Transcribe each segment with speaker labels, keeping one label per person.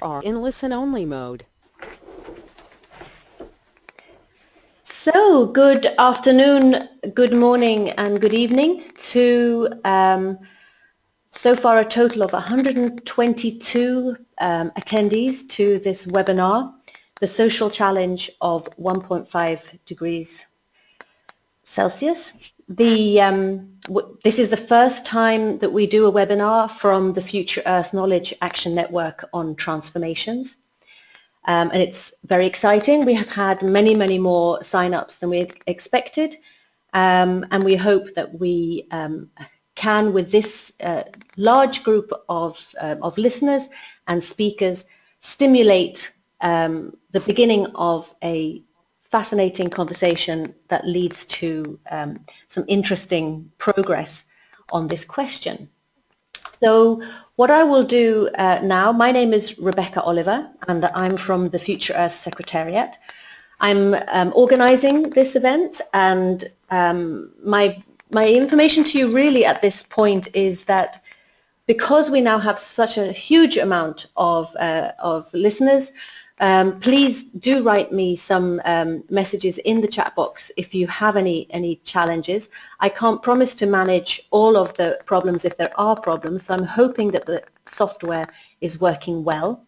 Speaker 1: are in listen-only mode.
Speaker 2: So, good afternoon, good morning and good evening to um, so far a total of 122 um, attendees to this webinar, The Social Challenge of 1.5 Degrees Celsius. The, um, this is the first time that we do a webinar from the Future Earth Knowledge Action Network on transformations. Um, and it's very exciting. We have had many, many more sign-ups than we expected. Um, and we hope that we um, can, with this uh, large group of, uh, of listeners and speakers, stimulate um, the beginning of a fascinating conversation that leads to um, some interesting progress on this question. So what I will do uh, now, my name is Rebecca Oliver and I'm from the Future Earth Secretariat. I'm um, organizing this event and um, my, my information to you really at this point is that because we now have such a huge amount of, uh, of listeners, um, please do write me some um, messages in the chat box if you have any, any challenges. I can't promise to manage all of the problems if there are problems, so I'm hoping that the software is working well.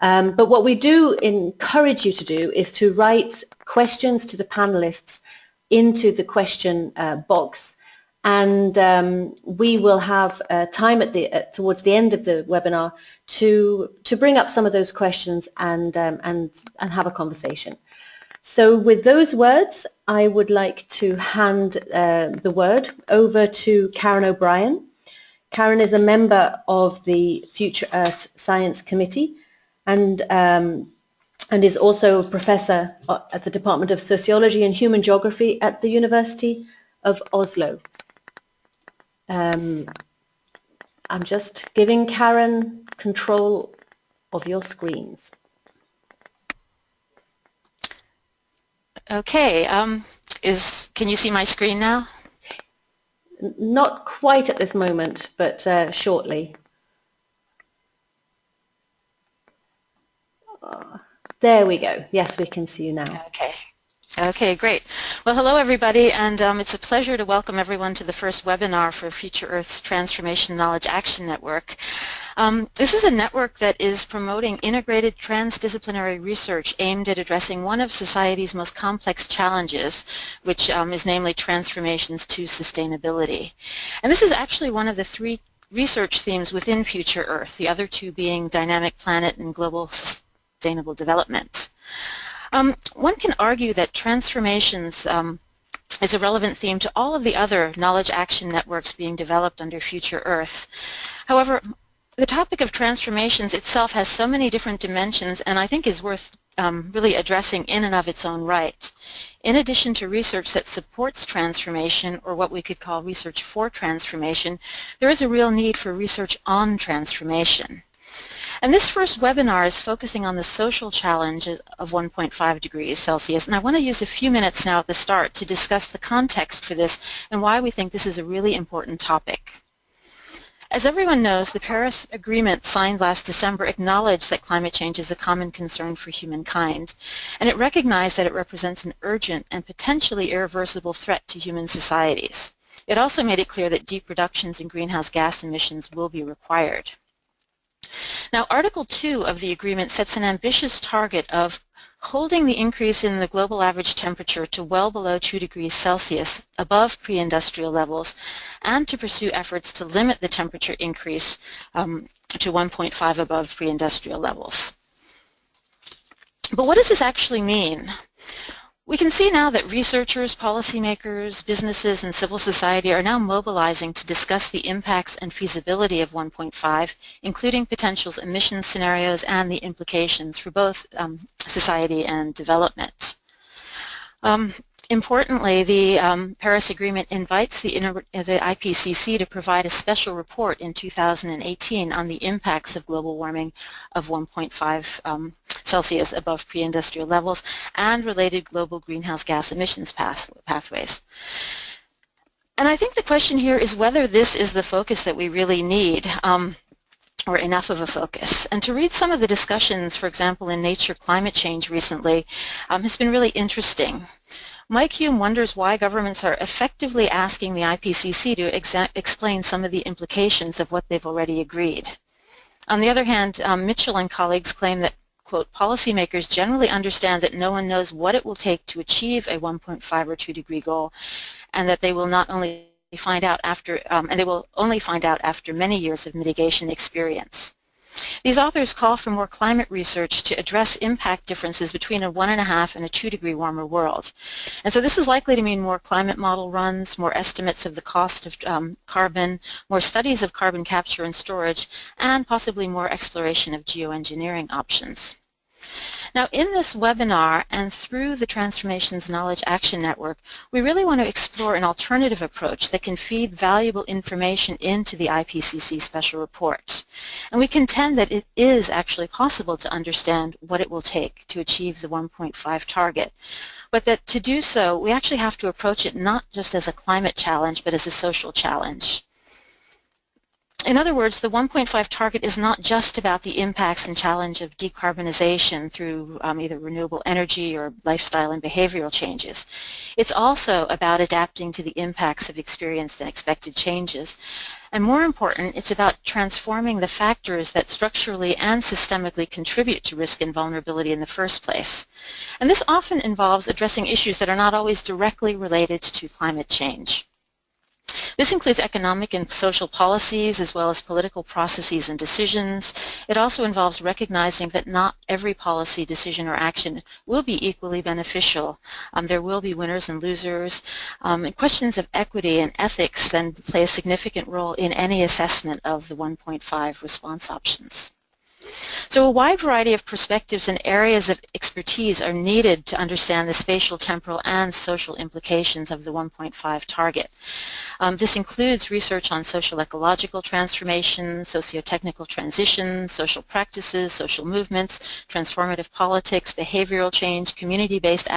Speaker 2: Um, but what we do encourage you to do is to write questions to the panelists into the question uh, box and um, we will have uh, time at the uh, towards the end of the webinar to to bring up some of those questions and um, and and have a conversation. So with those words, I would like to hand uh, the word over to Karen O'Brien. Karen is a member of the Future Earth Science Committee and um, and is also a professor uh, at the Department of Sociology and Human Geography at the University of Oslo. Um, I'm just giving Karen control of your screens.
Speaker 3: Okay, um, is can you see my screen now?
Speaker 2: Not quite at this moment, but uh, shortly. Uh, there we go. Yes, we can see you now.
Speaker 3: Okay. Okay, great. Well, hello everybody, and um, it's a pleasure to welcome everyone to the first webinar for Future Earth's Transformation Knowledge Action Network. Um, this is a network that is promoting integrated transdisciplinary research aimed at addressing one of society's most complex challenges, which um, is namely transformations to sustainability. And this is actually one of the three research themes within Future Earth, the other two being dynamic planet and global sustainable development. Um, one can argue that transformations um, is a relevant theme to all of the other knowledge action networks being developed under Future Earth. However, the topic of transformations itself has so many different dimensions and I think is worth um, really addressing in and of its own right. In addition to research that supports transformation, or what we could call research for transformation, there is a real need for research on transformation. And this first webinar is focusing on the social challenges of 1.5 degrees Celsius. And I want to use a few minutes now at the start to discuss the context for this and why we think this is a really important topic. As everyone knows, the Paris Agreement signed last December acknowledged that climate change is a common concern for humankind, and it recognized that it represents an urgent and potentially irreversible threat to human societies. It also made it clear that deep reductions in greenhouse gas emissions will be required. Now, Article 2 of the agreement sets an ambitious target of holding the increase in the global average temperature to well below 2 degrees Celsius above pre-industrial levels and to pursue efforts to limit the temperature increase um, to 1.5 above pre-industrial levels. But what does this actually mean? We can see now that researchers, policymakers, businesses, and civil society are now mobilizing to discuss the impacts and feasibility of 1.5, including potential emission scenarios and the implications for both um, society and development. Um, Importantly, the um, Paris Agreement invites the, the, IPCC to provide a special report in 2018 on the impacts of global warming of 1.5 um, Celsius above pre-industrial levels and related global greenhouse gas emissions path pathways. And I think the question here is whether this is the focus that we really need. Um, or enough of a focus. And to read some of the discussions, for example, in Nature Climate Change recently, um, has been really interesting. Mike Hulme wonders why governments are effectively asking the IPCC to explain some of the implications of what they've already agreed. On the other hand, um, Mitchell and colleagues claim that, quote, policymakers generally understand that no one knows what it will take to achieve a 1.5 or 2 degree goal and that they will not only find out after, um, and they will only find out after many years of mitigation experience. These authors call for more climate research to address impact differences between a one and a half and a two degree warmer world. And so this is likely to mean more climate model runs, more estimates of the cost of um, carbon, more studies of carbon capture and storage, and possibly more exploration of geoengineering options. Now in this webinar and through the Transformations Knowledge Action Network, we really want to explore an alternative approach that can feed valuable information into the IPCC special report. And we contend that it is actually possible to understand what it will take to achieve the 1.5 target. But that to do so, we actually have to approach it not just as a climate challenge, but as a social challenge. In other words, the 1.5 target is not just about the impacts and challenge of decarbonization through um, either renewable energy or lifestyle and behavioral changes. It's also about adapting to the impacts of experienced and expected changes. And more important, it's about transforming the factors that structurally and systemically contribute to risk and vulnerability in the first place. And this often involves addressing issues that are not always directly related to climate change. This includes economic and social policies as well as political processes and decisions. It also involves recognizing that not every policy, decision, or action will be equally beneficial. Um, there will be winners and losers. Um, and questions of equity and ethics then play a significant role in any assessment of the 1.5 response options. So a wide variety of perspectives and areas of expertise are needed to understand the spatial, temporal, and social implications of the 1.5 target. Um, this includes research on social ecological transformation, socio-technical transitions, social practices, social movements, transformative politics, behavioral change, community-based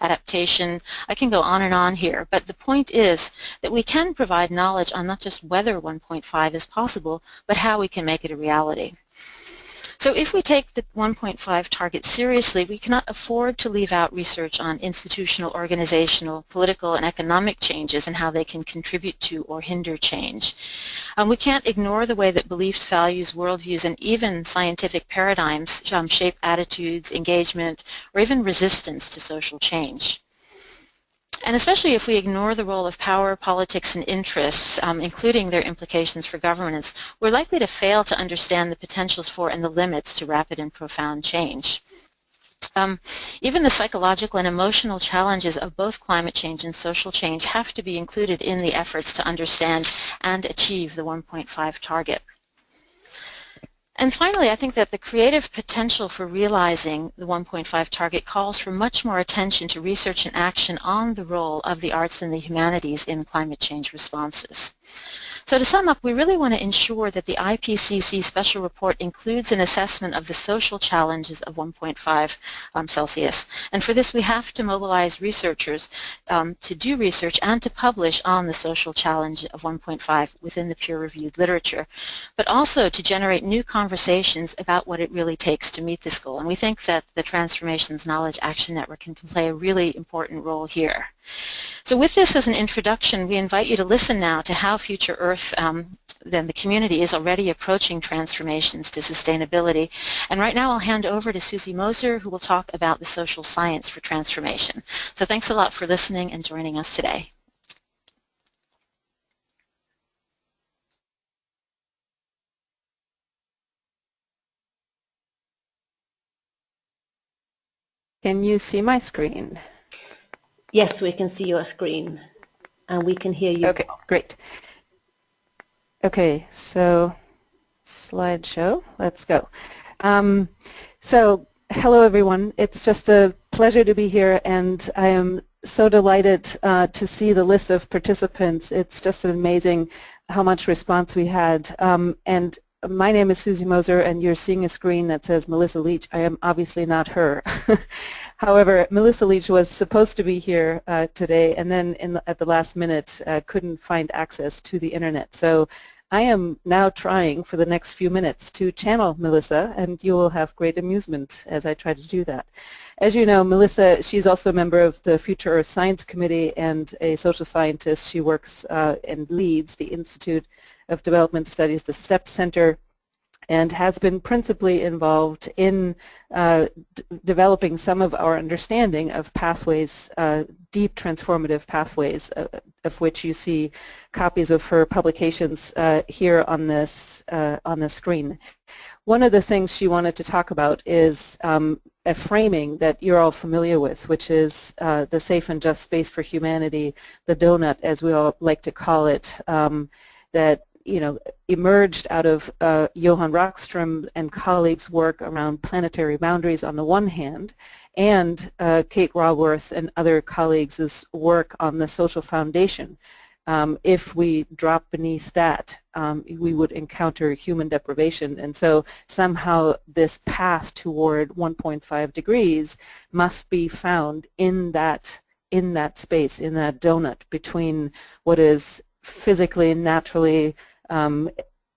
Speaker 3: adaptation. I can go on and on here, but the point is that we can provide knowledge on not just whether 1.5 is possible, but how we can make it a reality. So if we take the 1.5 target seriously, we cannot afford to leave out research on institutional, organizational, political, and economic changes and how they can contribute to or hinder change. Um, we can't ignore the way that beliefs, values, worldviews, and even scientific paradigms um, shape attitudes, engagement, or even resistance to social change. And especially if we ignore the role of power, politics, and interests, um, including their implications for governance, we're likely to fail to understand the potentials for and the limits to rapid and profound change. Um, even the psychological and emotional challenges of both climate change and social change have to be included in the efforts to understand and achieve the 1.5 target. And finally, I think that the creative potential for realizing the 1.5 target calls for much more attention to research and action on the role of the arts and the humanities in climate change responses. So to sum up, we really want to ensure that the IPCC special report includes an assessment of the social challenges of 1.5 um, Celsius. And for this, we have to mobilize researchers um, to do research and to publish on the social challenge of 1.5 within the peer-reviewed literature, but also to generate new conversations about what it really takes to meet this goal. And we think that the Transformations Knowledge Action Network can play a really important role here. So with this as an introduction, we invite you to listen now to how Future Earth, um, then the community, is already approaching transformations to sustainability. And right now I'll hand over to Susie Moser, who will talk about the social science for transformation. So thanks a lot for listening and joining us today.
Speaker 1: Can you see my screen?
Speaker 2: Yes, we can see your screen and we can hear you.
Speaker 1: Okay, great. Okay, so slideshow, let's go. Um, so hello everyone, it's just a pleasure to be here and I am so delighted uh, to see the list of participants. It's just an amazing how much response we had. Um, and my name is Susie Moser and you're seeing a screen that says Melissa Leach. I am obviously not her. However, Melissa Leach was supposed to be here uh, today and then the, at the last minute uh, couldn't find access to the internet. So I am now trying for the next few minutes to channel Melissa, and you will have great amusement as I try to do that. As you know, Melissa, she's also a member of the Future Earth Science Committee and a social scientist. She works uh, and leads the Institute of Development Studies, the STEP Center, and has been principally involved in uh, developing some of our understanding of pathways, uh, deep transformative pathways, uh, of which you see copies of her publications uh, here on this uh, on the screen. One of the things she wanted to talk about is um, a framing that you're all familiar with, which is uh, the safe and just space for humanity, the donut, as we all like to call it, um, that you know, emerged out of uh, Johan Rockström and colleagues' work around planetary boundaries on the one hand, and uh, Kate Raworth and other colleagues' work on the social foundation. Um, if we drop beneath that, um, we would encounter human deprivation. And so somehow this path toward 1.5 degrees must be found in that in that space, in that donut between what is physically and naturally um,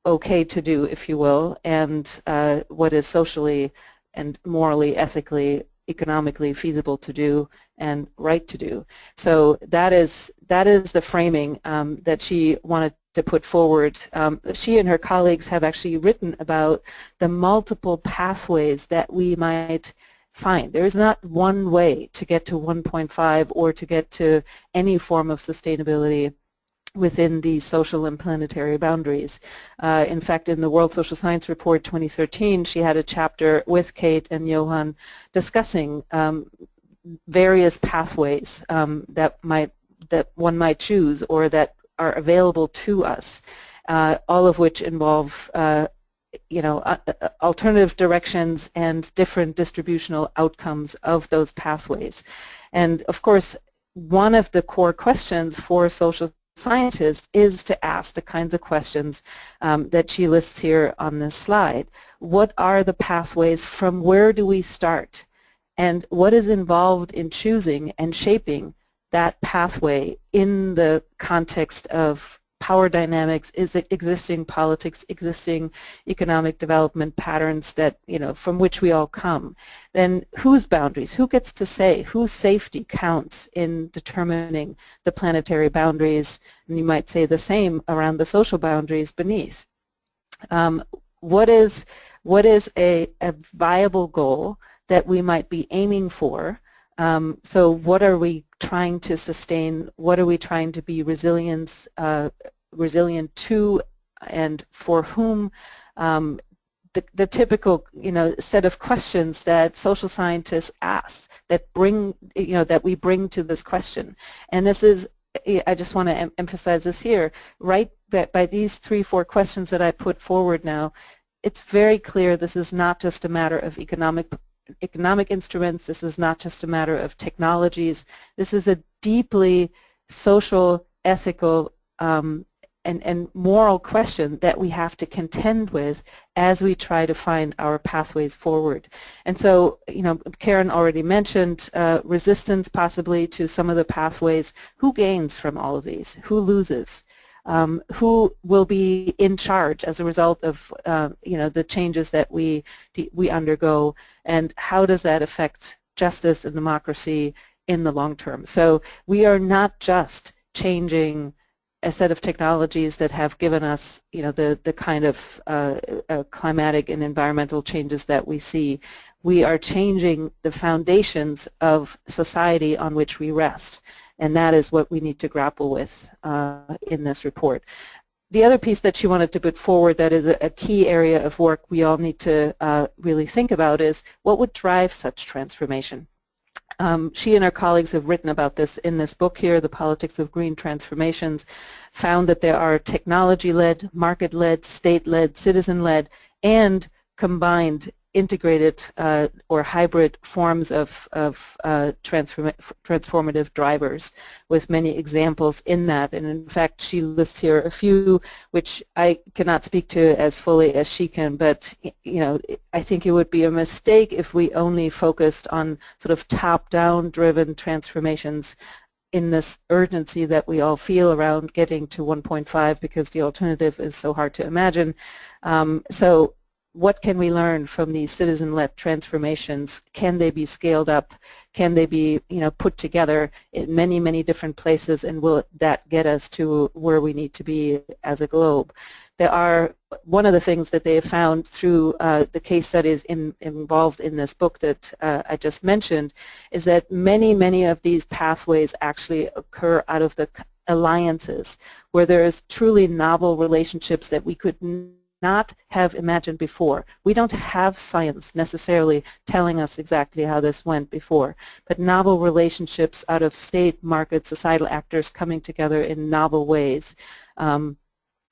Speaker 1: okay to do, if you will, and uh, what is socially and morally, ethically, economically feasible to do and right to do. So that is that is the framing um, that she wanted to put forward. Um, she and her colleagues have actually written about the multiple pathways that we might find. There is not one way to get to 1.5 or to get to any form of sustainability within these social and planetary boundaries. Uh, in fact, in the World Social Science Report 2013, she had a chapter with Kate and Johan discussing um, various pathways um, that might that one might choose or that are available to us, uh, all of which involve uh, you know, uh, uh, alternative directions and different distributional outcomes of those pathways. And of course, one of the core questions for social scientist is to ask the kinds of questions um, that she lists here on this slide. What are the pathways? From where do we start? And what is involved in choosing and shaping that pathway in the context of power dynamics, is it existing politics, existing economic development patterns that, you know, from which we all come, then whose boundaries, who gets to say, whose safety counts in determining the planetary boundaries, and you might say the same around the social boundaries beneath. Um, what is, what is a, a viable goal that we might be aiming for? Um, so what are we trying to sustain? What are we trying to be resilient, uh, resilient to and for whom? Um, the, the typical, you know, set of questions that social scientists ask that bring, you know, that we bring to this question. And this is, I just want to em emphasize this here, right, by these three, four questions that I put forward now, it's very clear this is not just a matter of economic economic instruments. This is not just a matter of technologies. This is a deeply social, ethical, um, and, and moral question that we have to contend with as we try to find our pathways forward. And so, you know, Karen already mentioned uh, resistance possibly to some of the pathways. Who gains from all of these? Who loses? Um, who will be in charge as a result of uh, you know the changes that we we undergo and how does that affect justice and democracy in the long term. So we are not just changing a set of technologies that have given us, you know, the, the kind of uh, uh, climatic and environmental changes that we see. We are changing the foundations of society on which we rest. And that is what we need to grapple with uh, in this report. The other piece that she wanted to put forward that is a, a key area of work we all need to uh, really think about is what would drive such transformation. Um, she and her colleagues have written about this in this book here, The Politics of Green Transformations, found that there are technology-led, market-led, state-led, citizen-led, and combined integrated uh, or hybrid forms of, of uh, transform transformative drivers with many examples in that. And in fact, she lists here a few which I cannot speak to as fully as she can, but you know, I think it would be a mistake if we only focused on sort of top-down driven transformations in this urgency that we all feel around getting to 1.5 because the alternative is so hard to imagine. Um, so what can we learn from these citizen-led transformations? Can they be scaled up? Can they be you know, put together in many, many different places and will that get us to where we need to be as a globe? There are, one of the things that they have found through uh, the case studies in, involved in this book that uh, I just mentioned is that many, many of these pathways actually occur out of the alliances where there is truly novel relationships that we could not have imagined before. We don't have science necessarily telling us exactly how this went before, but novel relationships out of state, market, societal actors coming together in novel ways um,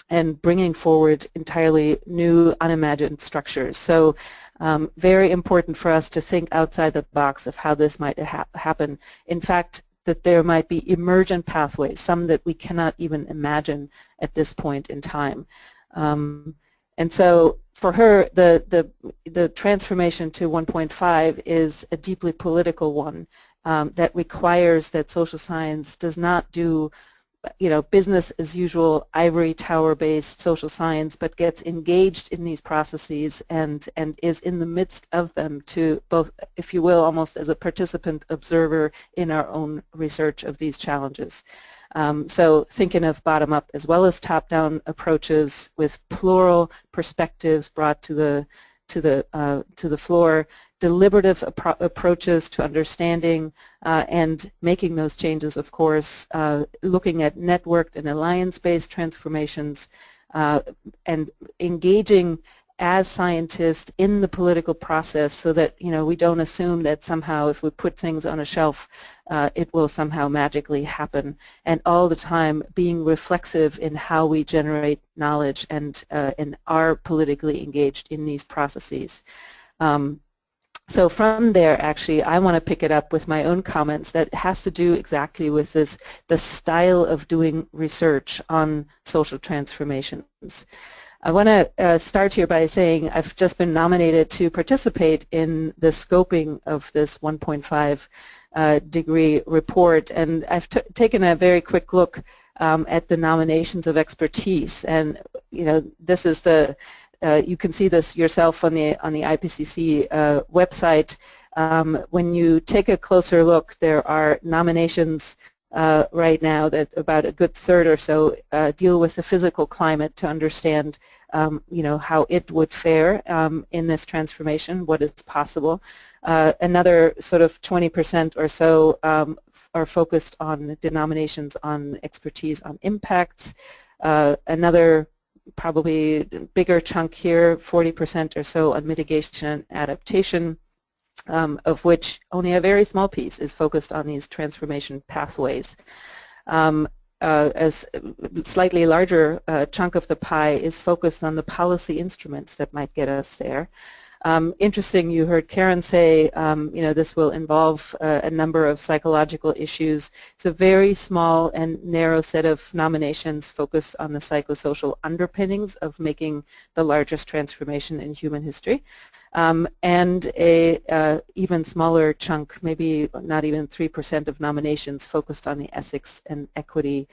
Speaker 1: and bringing forward entirely new, unimagined structures. So um, very important for us to think outside the box of how this might ha happen. In fact, that there might be emergent pathways, some that we cannot even imagine at this point in time. Um, and so for her, the, the, the transformation to 1.5 is a deeply political one um, that requires that social science does not do you know, business as usual, ivory tower-based social science, but gets engaged in these processes and, and is in the midst of them to both, if you will, almost as a participant observer in our own research of these challenges. Um, so thinking of bottom-up as well as top-down approaches with plural perspectives brought to the to the uh, to the floor, deliberative appro approaches to understanding uh, and making those changes, of course, uh, looking at networked and alliance-based transformations, uh, and engaging as scientists in the political process so that you know we don't assume that somehow if we put things on a shelf uh, it will somehow magically happen and all the time being reflexive in how we generate knowledge and uh, and are politically engaged in these processes. Um, so from there actually I want to pick it up with my own comments that has to do exactly with this the style of doing research on social transformations. I want to uh, start here by saying I've just been nominated to participate in the scoping of this 1.5 uh, degree report and I've taken a very quick look um, at the nominations of expertise and you know this is the uh, you can see this yourself on the on the IPCC uh, website. Um, when you take a closer look there are nominations uh, right now that about a good third or so uh, deal with the physical climate to understand um, you know, how it would fare um, in this transformation, what is possible. Uh, another sort of 20% or so um, are focused on denominations on expertise on impacts. Uh, another probably bigger chunk here, 40% or so on mitigation and adaptation um, of which only a very small piece is focused on these transformation pathways. Um, uh, as slightly larger uh, chunk of the pie is focused on the policy instruments that might get us there. Um, interesting, you heard Karen say, um, you know, this will involve uh, a number of psychological issues. It's a very small and narrow set of nominations focused on the psychosocial underpinnings of making the largest transformation in human history. Um, and a uh, even smaller chunk, maybe not even 3% of nominations focused on the ethics and equity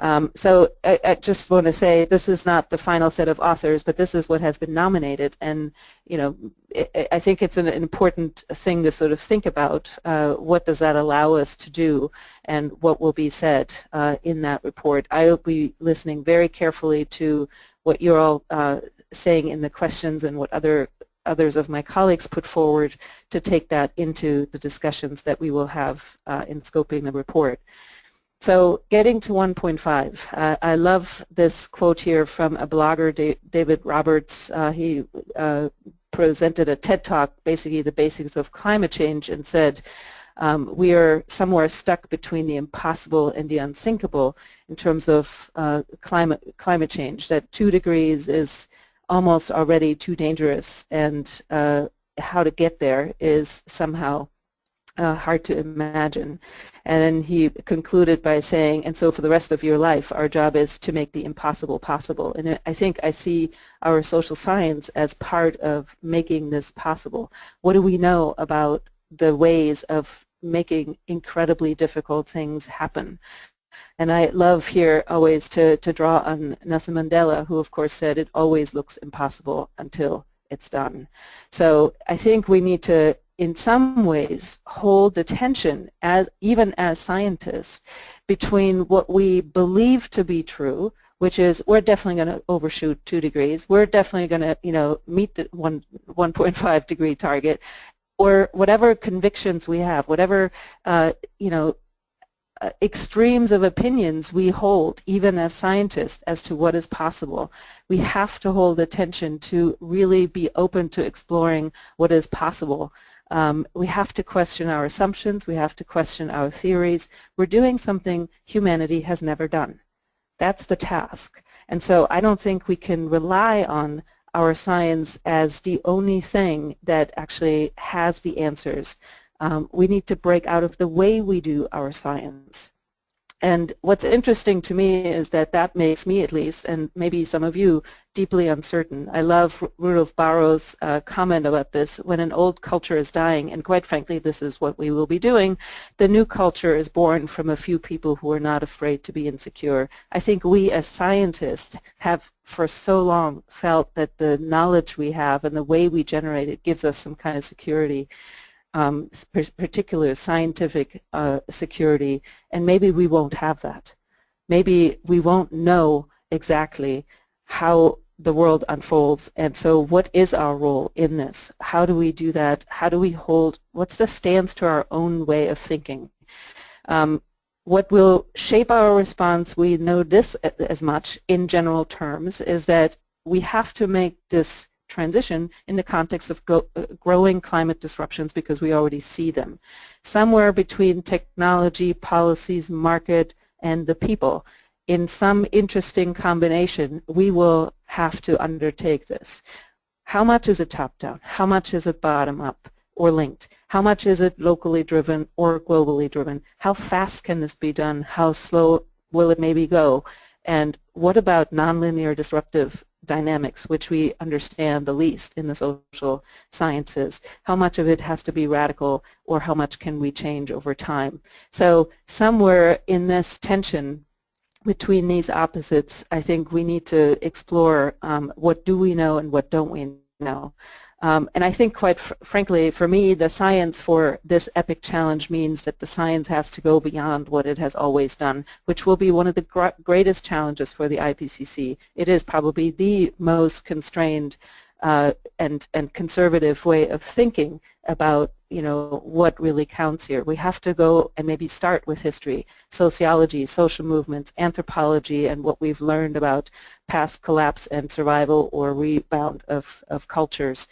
Speaker 1: um, so I, I, just want to say this is not the final set of authors, but this is what has been nominated, and you know it, I think it's an important thing to sort of think about. Uh, what does that allow us to do, and what will be said uh, in that report? I will be listening very carefully to what you're all uh, saying in the questions and what other others of my colleagues put forward to take that into the discussions that we will have uh, in scoping the report. So getting to 1.5, uh, I love this quote here from a blogger, David Roberts. Uh, he uh, presented a TED Talk, basically the basics of climate change, and said, um, we are somewhere stuck between the impossible and the unthinkable in terms of uh, climate, climate change, that two degrees is almost already too dangerous, and uh, how to get there is somehow uh, hard to imagine. And he concluded by saying, and so for the rest of your life, our job is to make the impossible possible. And I think I see our social science as part of making this possible. What do we know about the ways of making incredibly difficult things happen. And I love here always to, to draw on Nelson Mandela, who of course said it always looks impossible until it's done. So I think we need to, in some ways, hold the tension, as, even as scientists, between what we believe to be true, which is we're definitely going to overshoot two degrees. We're definitely going to, you know, meet the one 1.5 degree target, or whatever convictions we have, whatever, uh, you know, uh, extremes of opinions we hold, even as scientists, as to what is possible. We have to hold attention to really be open to exploring what is possible. Um, we have to question our assumptions. We have to question our theories. We're doing something humanity has never done. That's the task. And so I don't think we can rely on our science as the only thing that actually has the answers. Um, we need to break out of the way we do our science. And what's interesting to me is that that makes me at least, and maybe some of you, deeply uncertain. I love Rudolf Bahro's uh, comment about this. When an old culture is dying, and quite frankly this is what we will be doing, the new culture is born from a few people who are not afraid to be insecure. I think we as scientists have for so long felt that the knowledge we have and the way we generate it gives us some kind of security um, particular scientific uh, security, and maybe we won't have that. Maybe we won't know exactly how the world unfolds, and so what is our role in this? How do we do that? How do we hold, what's the stance to our own way of thinking? Um, what will shape our response, we know this as much in general terms, is that we have to make this transition in the context of uh, growing climate disruptions because we already see them. Somewhere between technology, policies, market, and the people, in some interesting combination, we will have to undertake this. How much is it top-down? How much is it bottom-up or linked? How much is it locally driven or globally driven? How fast can this be done? How slow will it maybe go? And what about nonlinear disruptive dynamics, which we understand the least in the social sciences. How much of it has to be radical or how much can we change over time? So somewhere in this tension between these opposites, I think we need to explore um, what do we know and what don't we know. Um, and I think quite fr frankly, for me, the science for this epic challenge means that the science has to go beyond what it has always done, which will be one of the gr greatest challenges for the IPCC. It is probably the most constrained uh, and, and conservative way of thinking about you know what really counts here. We have to go and maybe start with history, sociology, social movements, anthropology, and what we've learned about past collapse and survival or rebound of, of cultures.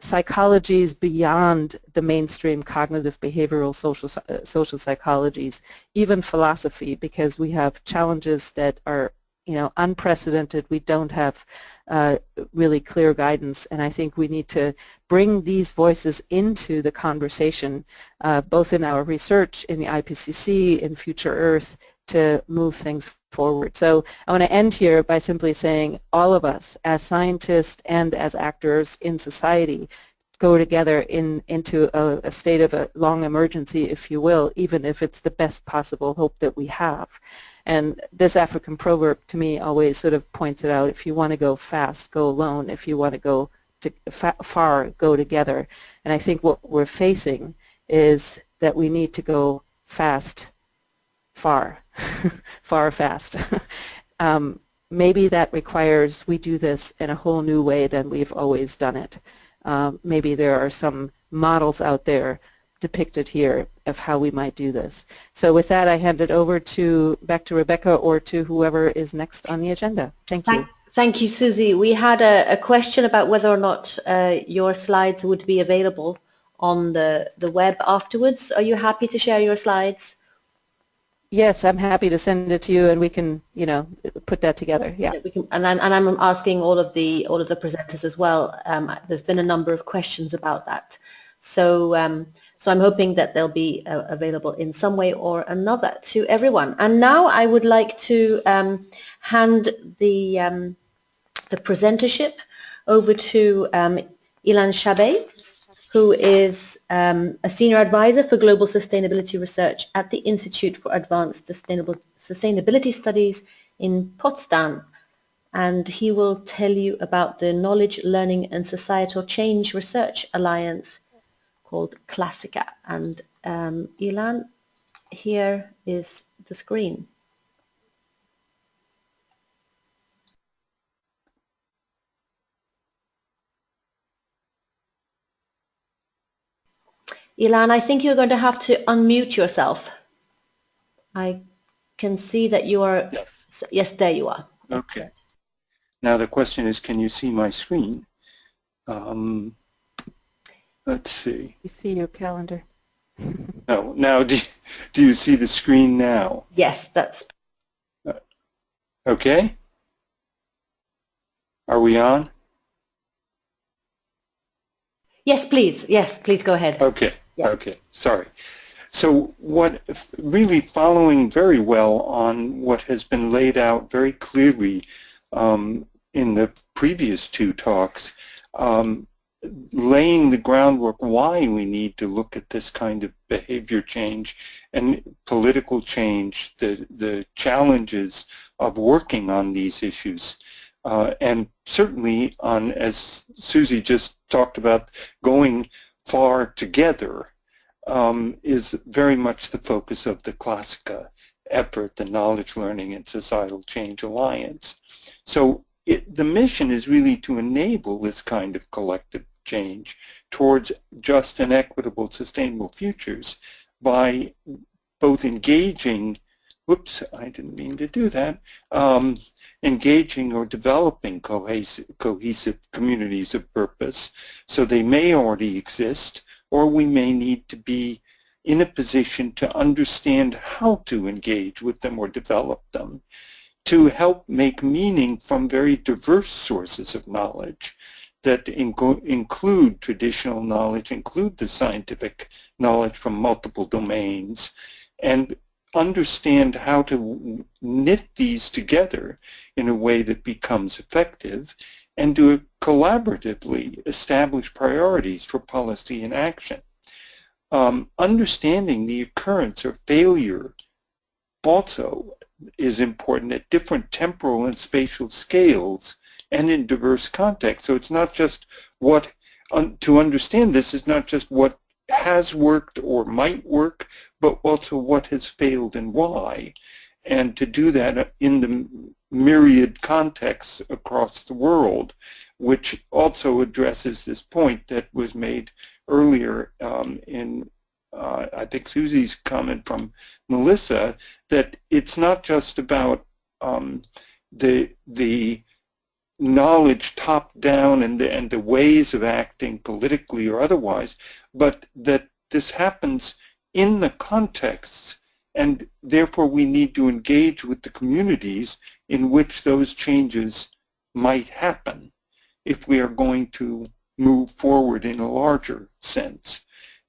Speaker 1: Psychologies beyond the mainstream cognitive behavioral social, uh, social psychologies, even philosophy, because we have challenges that are you know, unprecedented. We don't have uh, really clear guidance, and I think we need to bring these voices into the conversation, uh, both in our research, in the IPCC, in Future Earth, to move things forward. So I want to end here by simply saying all of us, as scientists and as actors in society, go together in into a, a, state of a long emergency, if you will, even if it's the best possible hope that we have. And this African proverb to me always sort of points it out, if you want to go fast, go alone. If you want to go to far, go together. And I think what we're facing is that we need to go fast, far, far, fast. um, maybe that requires we do this in a whole new way than we've always done it. Um, maybe there are some models out there depicted here of how we might do this. So with that, I hand it over to back to Rebecca or to whoever is next on the agenda. Thank you.
Speaker 2: Thank, you, Susie. We had a, a, question about whether or not uh, your slides would be available on the, the web afterwards. Are you happy to share your slides?
Speaker 1: Yes, I'm happy to send it to you, and we can, you know, put that together. Yeah. yeah
Speaker 2: can, and, I'm, and I'm asking all of the all of the presenters as well. Um, there's been a number of questions about that. So um, so I'm hoping that they'll be uh, available in some way or another to everyone. And now I would like to um, hand the, um, the presentership over to um, Ilan Chabay. who is um, a senior advisor for global sustainability research at the Institute for Advanced Sustainable Sustainability Studies in Potsdam. And he will tell you about the Knowledge, Learning and Societal Change Research Alliance called KLASICA. And um, Ilan, here is the screen. Ilan, I think you're going to have to unmute yourself. I can see that you are,
Speaker 4: yes,
Speaker 2: yes there you are.
Speaker 4: okay. Now the question is, can you see my screen? Um, let's see.
Speaker 1: You see your calendar.
Speaker 4: No, now do, do you see the screen now?
Speaker 2: Yes, that's,
Speaker 4: Okay? Are we on?
Speaker 2: yes, please. Yes, please go ahead.
Speaker 4: Okay,
Speaker 2: Yeah.
Speaker 4: okay, sorry. So what, really following very well on what has been laid out very clearly um, in the previous two talks, um, laying the groundwork why we need to look at this kind of behavior change and political change, the, the challenges of working on these issues. Uh, and certainly on, as Susie just talked about, going far together um, is very much the focus of the KLASICA effort, the Knowledge Learning and Societal Change Alliance. So it, the mission is really to enable this kind of collective change towards just and equitable sustainable futures by both engaging, whoops, I didn't mean to do that, um, engaging or developing cohesive, cohesive communities of purpose. So they may already exist, or we may need to be in a position to understand how to engage with them or develop them to help make meaning from very diverse sources of knowledge that inc include traditional knowledge, include the scientific knowledge from multiple domains, and understand how to knit these together in a way that becomes effective and to collaboratively establish priorities for policy and action. Um, understanding the occurrence or failure also is important at different temporal and spatial scales and in diverse contexts. So it's not just what, un, to understand this is not just what has worked or might work, but also what has failed and why. And to do that in the myriad contexts across the world, which also addresses this point that was made earlier um, in uh, I think Susie's comment from Melissa that it's not just about um, the the knowledge top down and the and the ways of acting politically or otherwise, but that this happens in the contexts and therefore we need to engage with the communities in which those changes might happen if we are going to move forward in a larger sense.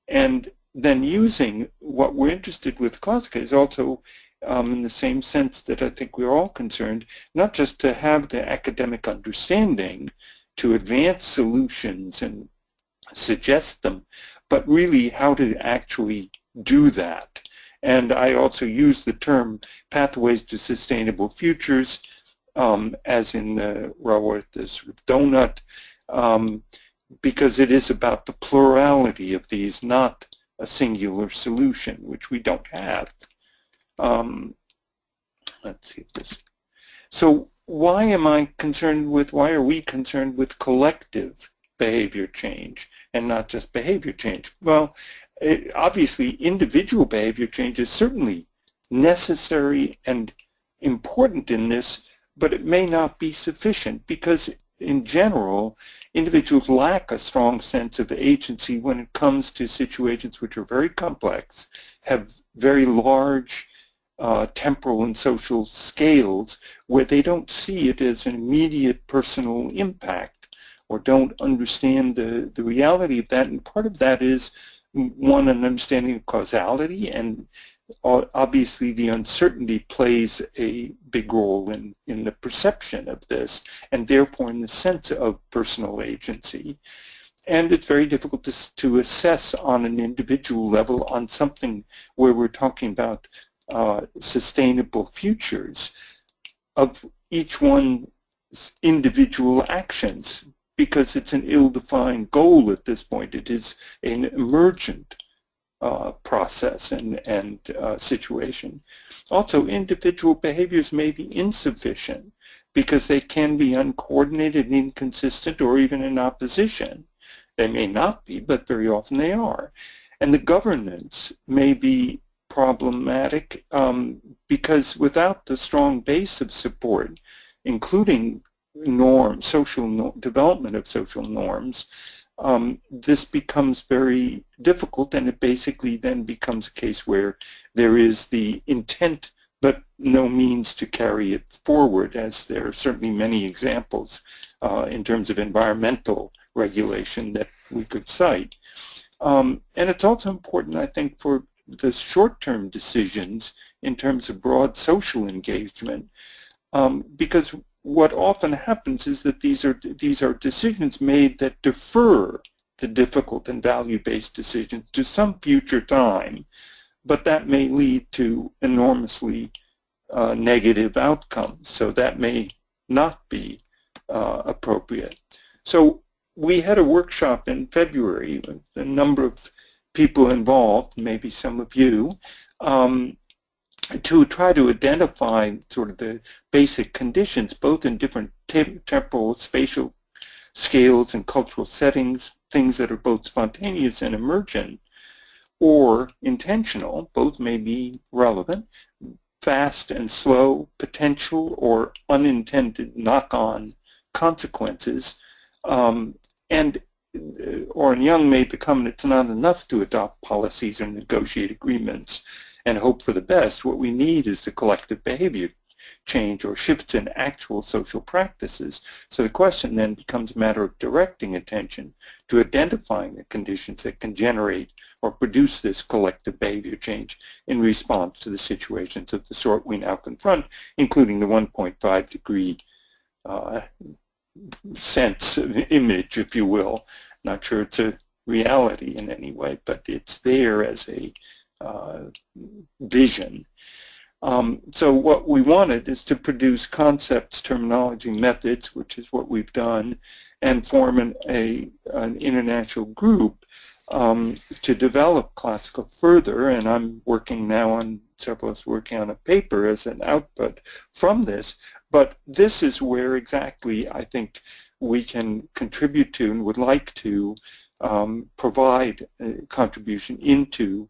Speaker 4: And then using what we're interested with KLASICA is also um, in the same sense that I think we're all concerned, not just to have the academic understanding to advance solutions and suggest them, but really how to actually do that. And I also use the term pathways to sustainable futures, um, as in the Raworth, the sort of donut, um, because it is about the plurality of these, not a singular solution, which we don't have. Um, let's see if this. So why am I concerned with, why are we concerned with collective behavior change and not just behavior change? Well, it, obviously individual behavior change is certainly necessary and important in this, but it may not be sufficient because in general, individuals lack a strong sense of agency when it comes to situations which are very complex, have very large uh, temporal and social scales where they don't see it as an immediate personal impact or don't understand the, the reality of that. And part of that is, one, an understanding of causality and obviously the uncertainty plays a big role in, in the perception of this and therefore in the sense of personal agency. and it's very difficult to, to assess on an individual level on something where we're talking about uh, sustainable futures of each one's individual actions because it's an ill-defined goal at this point. It is an emergent uh, process and, and uh, situation. Also, individual behaviors may be insufficient because they can be uncoordinated, inconsistent, or even in opposition. They may not be, but very often they are. And the governance may be problematic um, because without the strong base of support, including norms, social no development of social norms, um, this becomes very difficult and it basically then becomes a case where there is the intent but no means to carry it forward as there are certainly many examples uh, in terms of environmental regulation that we could cite. Um, and it's also important, I think, for the short-term decisions in terms of broad social engagement um, because what often happens is that these are these are decisions made that defer the difficult and value-based decisions to some future time, but that may lead to enormously uh, negative outcomes. So that may not be uh, appropriate. So we had a workshop in February with a number of people involved, maybe some of you, um, to try to identify sort of the basic conditions, both in different temporal, spatial scales and cultural settings, things that are both spontaneous and emergent, or intentional, both may be relevant, fast and slow, potential or unintended knock-on consequences. Um, and uh, Oran Young made the comment it's not enough to adopt policies or negotiate agreements and hope for the best. What we need is the collective behavior change or shifts in actual social practices. So the question then becomes a matter of directing attention to identifying the conditions that can generate or produce this collective behavior change in response to the situations of the sort we now confront, including the 1.5 degree uh, sense, image, if you will. Not sure it's a reality in any way, but it's there as a vision. Um, so what we wanted is to produce concepts, terminology, methods, which is what we've done, and form an, a, an international group um, to develop KLASICA further. And I'm working now on, several of us working on a paper as an output from this. But this is where exactly I think we can contribute to and would like to um, provide a contribution into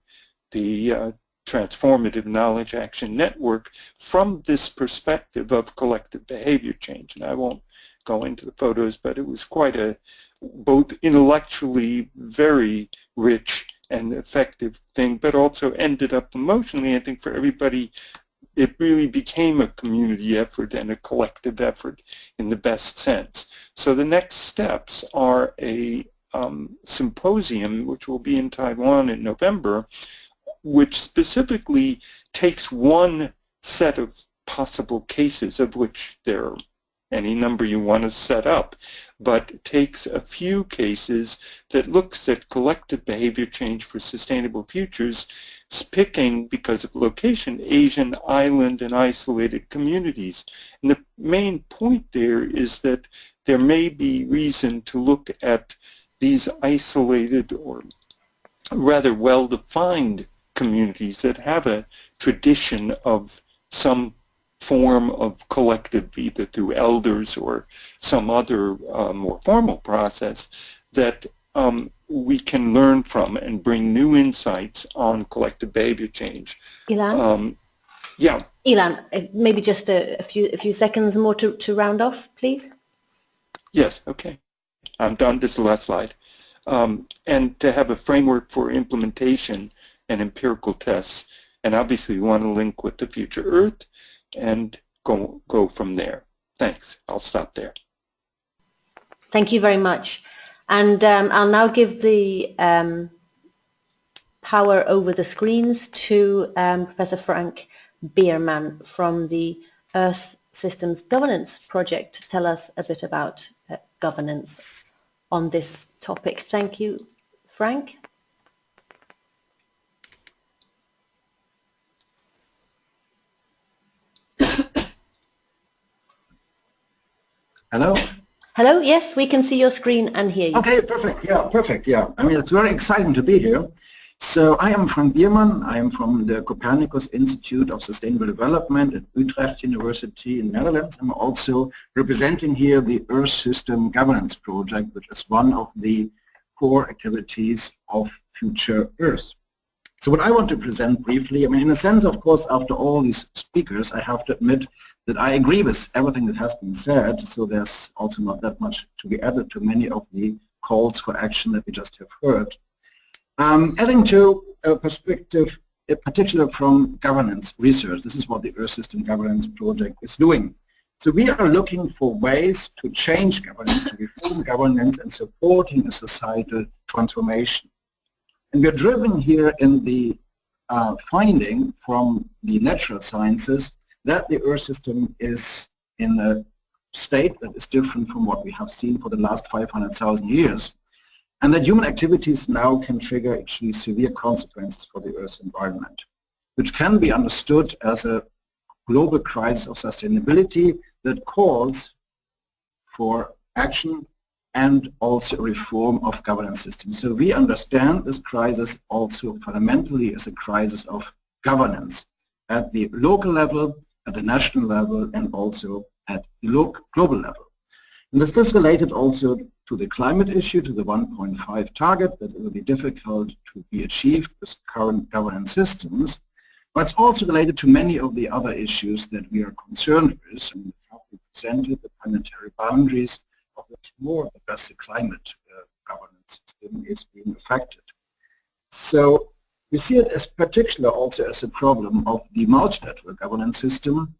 Speaker 4: the uh, transformative knowledge action network from this perspective of collective behavior change. And I won't go into the photos, but it was quite a both intellectually very rich and effective thing, but also ended up emotionally, I think for everybody, it really became a community effort and a collective effort in the best sense. So the next steps are a um, symposium, which will be in Taiwan in November, which specifically takes one set of possible cases, of which there are any number you want to set up, but takes a few cases that looks at collective behavior change for sustainable futures, picking, because of location, Asian island and isolated communities. And the main point there is that there may be reason to look at these isolated or rather well-defined communities that have a tradition of some form of collective, either through elders or some other uh, more formal process, that um, we can learn from and bring new insights on collective behavior change.
Speaker 2: Ilan?
Speaker 4: Um, yeah.
Speaker 2: Ilan, uh, maybe just a, a, few a few seconds more to, to round off, please.
Speaker 4: Yes, okay. I'm done. This is the last slide. Um, and to have a framework for implementation and empirical tests. And obviously we want to link with the future Earth and go, go from there. Thanks. I'll stop there.
Speaker 2: Thank you very much. And um, I'll now give the um, power over the screens to um, Professor Frank Biermann from the Earth Systems Governance Project to tell us a bit about uh, governance on this topic. Thank you, Frank.
Speaker 5: Hello?
Speaker 2: Hello, yes, we can see your screen and hear you.
Speaker 5: Okay, perfect. Yeah, perfect. Yeah, I mean, it's very exciting to be here. So I am Frank Biermann. I am from the Copernicus Institute of Sustainable Development at Utrecht University in Netherlands. I'm also representing here the Earth System Governance Project, which is one of the core activities of Future Earth. So what I want to present briefly, I mean, in a sense, of course, after all these speakers, I have to admit that I agree with everything that has been said, so there's also not that much to be added to many of the calls for action that we just have heard. Um, adding to a perspective, in particular from governance research, this is what the Earth System Governance Project is doing. So we are looking for ways to change governance, to reform governance and supporting a societal transformation. And we're driven here in the uh, finding from the natural sciences that the Earth system is in a state that is different from what we have seen for the last 500,000 years. And that human activities now can trigger actually severe consequences for the Earth's environment, which can be understood as a global crisis of sustainability that calls for action and also reform of governance systems. So we understand this crisis also fundamentally as a crisis of governance at the local level at the national level and also at the global level. And this is related also to the climate issue, to the 1.5 target that will be difficult to be achieved with current governance systems, but it's also related to many of the other issues that we are concerned with and we presented the planetary boundaries which more or less the climate uh, governance system is being affected. So we see it as particular also as a problem of the multi-network governance system,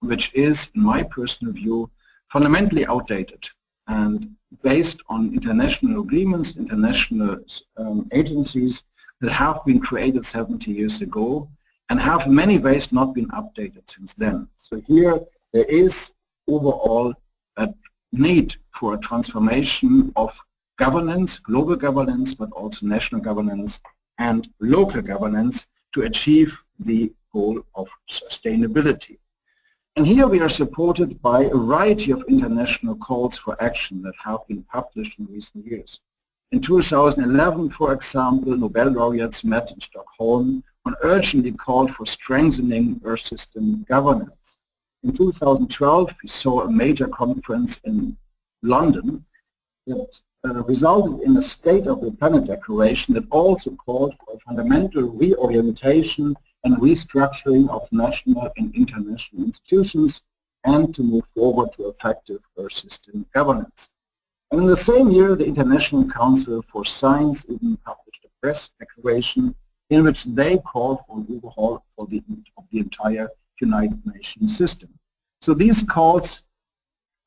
Speaker 5: which is, in my personal view, fundamentally outdated and based on international agreements, international um, agencies that have been created 70 years ago and have in many ways not been updated since then. So here there is overall a need for a transformation of governance, global governance, but also national governance and local governance to achieve the goal of sustainability. And here we are supported by a variety of international calls for action that have been published in recent years. In 2011, for example, Nobel laureates met in Stockholm and urgently called for strengthening Earth system governance. In 2012, we saw a major conference in London that uh, resulted in a State of the Planet Declaration that also called for a fundamental reorientation and restructuring of national and international institutions and to move forward to effective Earth system governance. And in the same year, the International Council for Science even published a press declaration in which they called for an overhaul for the, of the entire United Nations system. So these calls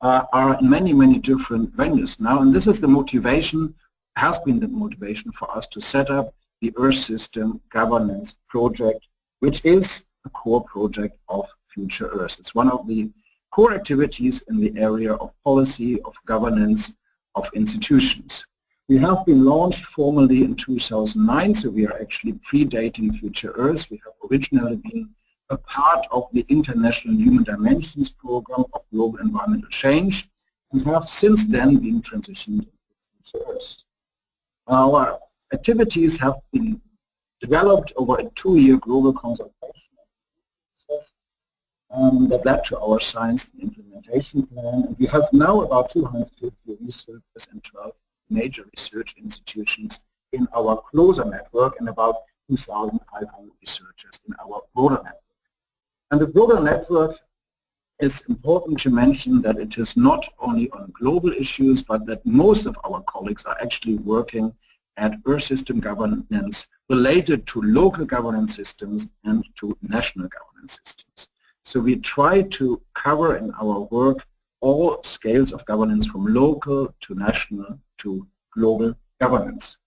Speaker 5: uh, are in many, many different venues now. And this is the motivation, has been the motivation for us to set up the Earth System Governance Project, which is a core project of Future Earth. It's one of the core activities in the area of policy, of governance, of institutions. We have been launched formally in 2009, so we are actually predating Future Earth. We have originally been a part of the International Human Dimensions Program of Global Environmental Change and have since then been transitioned to Earth. Our activities have been developed over a two-year global consultation um, that led to our science and implementation plan. And we have now about 250 researchers and 12 major research institutions in our closer network and about 2,500 researchers in our broader network. And the global network is important to mention that it is not only on global issues, but that most of our colleagues are actually working at Earth system governance related to local governance systems and to national governance systems. So we try to cover in our work all scales of governance from local to national to global governance.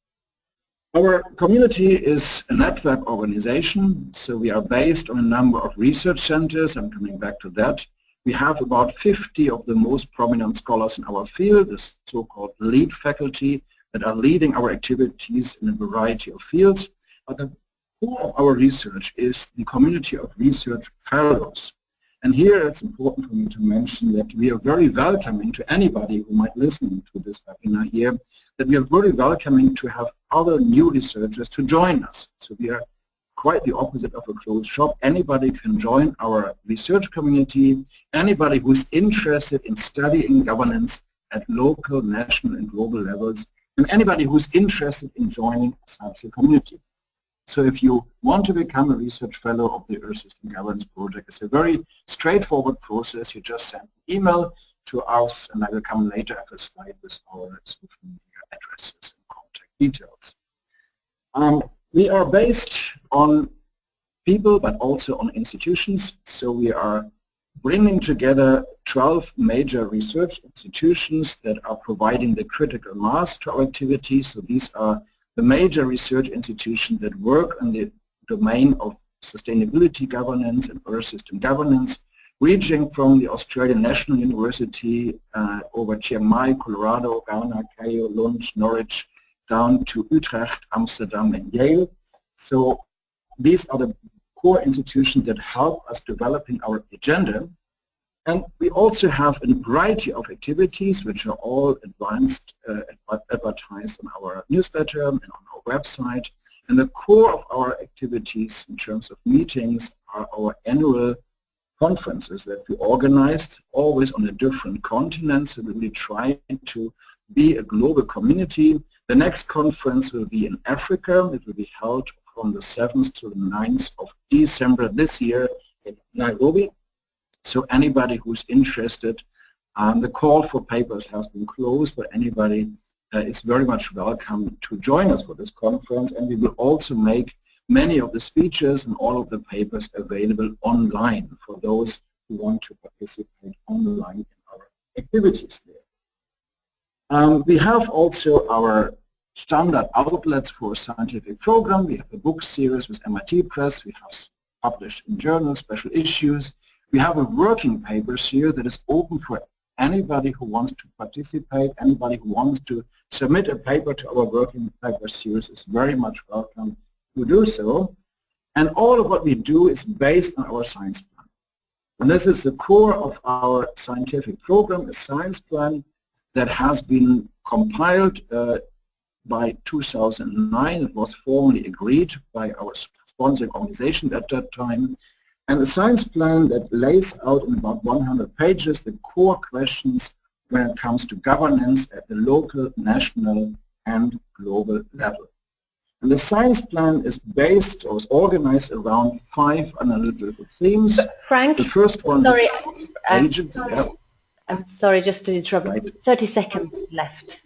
Speaker 5: Our community is a network organization, so we are based on a number of research centers. I'm coming back to that. We have about 50 of the most prominent scholars in our field, the so-called lead faculty, that are leading our activities in a variety of fields. But the core of our research is the community of research fellows. And here it's important for me to mention that we are very welcoming to anybody who might listen to this webinar here, that we are very welcoming to have other new researchers to join us. So we are quite the opposite of a closed shop. Anybody can join our research community. Anybody who is interested in studying governance at local, national and global levels and anybody who's interested in joining such a community. So if you want to become a research fellow of the Earth System Governance Project, it's a very straightforward process. You just send an email to us, and I will come later have a slide with our social media addresses details. Um, we are based on people, but also on institutions. So we are bringing together 12 major research institutions that are providing the critical mass to our activities. So these are the major research institutions that work in the domain of sustainability governance and Earth system governance, ranging from the Australian National University uh, over Chiang Mai, Colorado, Ghana, Keio, Lund, Norwich, down to Utrecht, Amsterdam, and Yale. So these are the core institutions that help us developing our agenda. And we also have a variety of activities which are all advanced, uh, advertised on our newsletter and on our website. And the core of our activities in terms of meetings are our annual conferences that we organized, always on a different continent, so we try to be a global community. The next conference will be in Africa. It will be held from the 7th to the 9th of December this year in Nairobi. So anybody who's interested, um, the call for papers has been closed, but anybody uh, is very much welcome to join us for this conference. And we will also make many of the speeches and all of the papers available online for those who want to participate online in our activities there. Um, we have also our standard outlets for scientific program. We have a book series with MIT Press. We have published in journals, special issues. We have a working papers here that is open for anybody who wants to participate, anybody who wants to submit a paper to our working paper series is very much welcome to do so. And all of what we do is based on our science plan. And this is the core of our scientific program, a science plan that has been compiled uh, by 2009. It was formally agreed by our sponsoring organization at that time. And the science plan that lays out in about 100 pages the core questions when it comes to governance at the local, national, and global level. And the science plan is based or is organized around five analytical themes.
Speaker 2: Frank,
Speaker 5: the first one
Speaker 2: sorry,
Speaker 5: is
Speaker 2: um,
Speaker 5: agents.
Speaker 2: sorry. I'm sorry, just to interrupt.
Speaker 5: Right.
Speaker 2: 30 seconds left.